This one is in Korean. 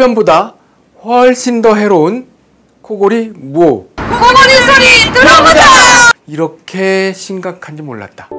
흡연보다 훨씬 더 해로운 코골이 무호 코골이 소리 들어보자! 이렇게 심각한지 몰랐다